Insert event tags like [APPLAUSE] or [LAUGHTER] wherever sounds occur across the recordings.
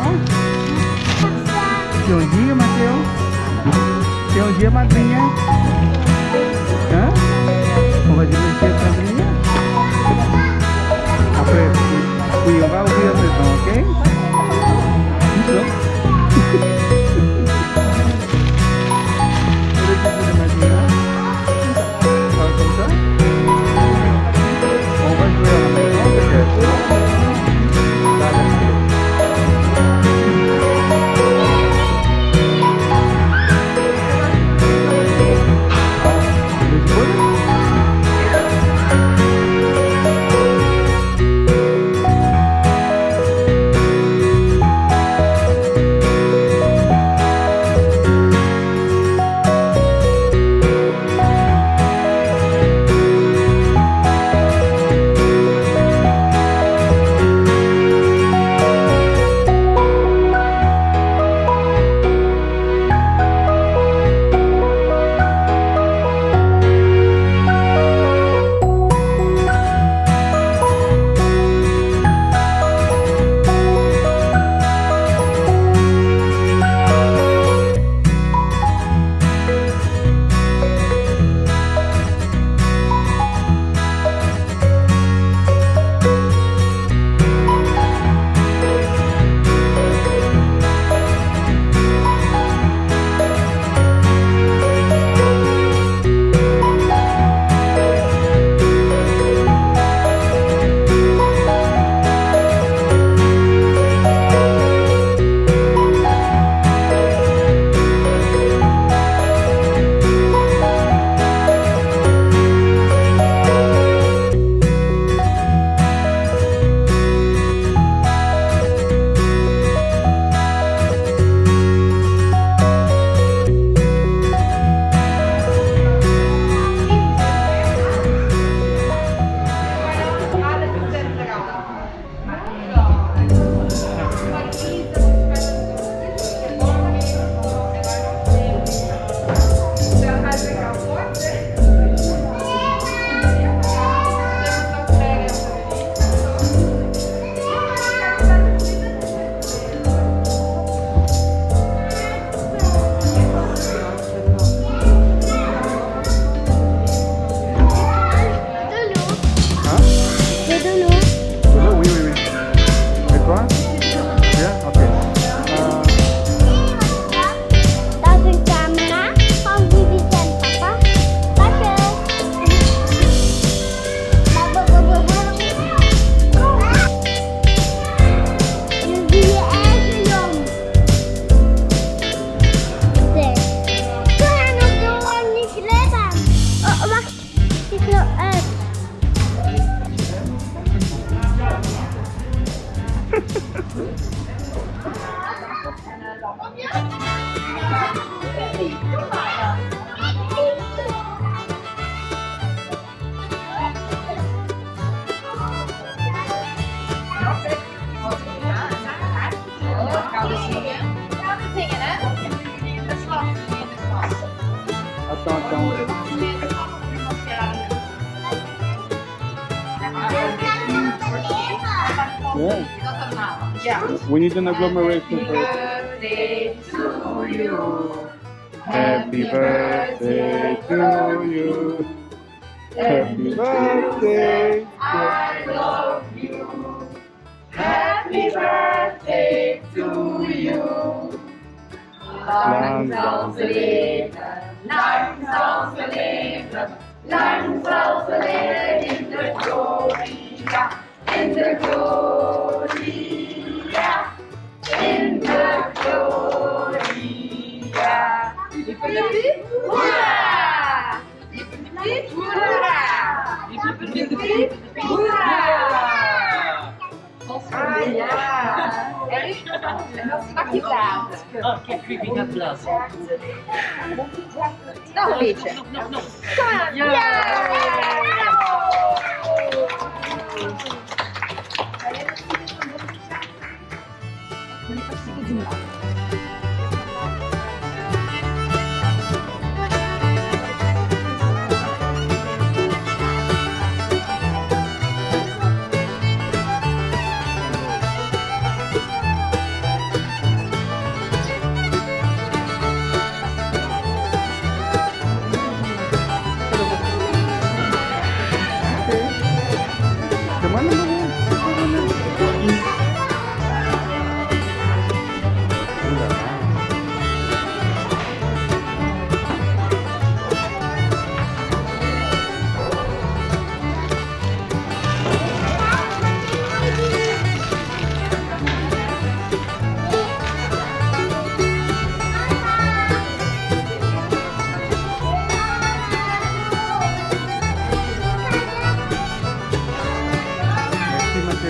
ó. Seu dia, Matheus. Seu dia, madrinha. Hã? Vamos fazer um dia, madrinha. Fui eu, vai ouvir a [LAUGHS] Thank you. Yeah. We need an agglomeration first. birthday to you. Happy birthday to you. Happy birthday. I love you. Happy birthday to you. Lang zal ze leven, lang zal ze leven, lang zal ze leven in de gloria, in de gloria, ja, erg. En dat stak je taart. Oh, kijk, wie wie gaat blazen. Nog een beetje. Nog, nog, nog. Ja. Ja!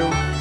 Valeu!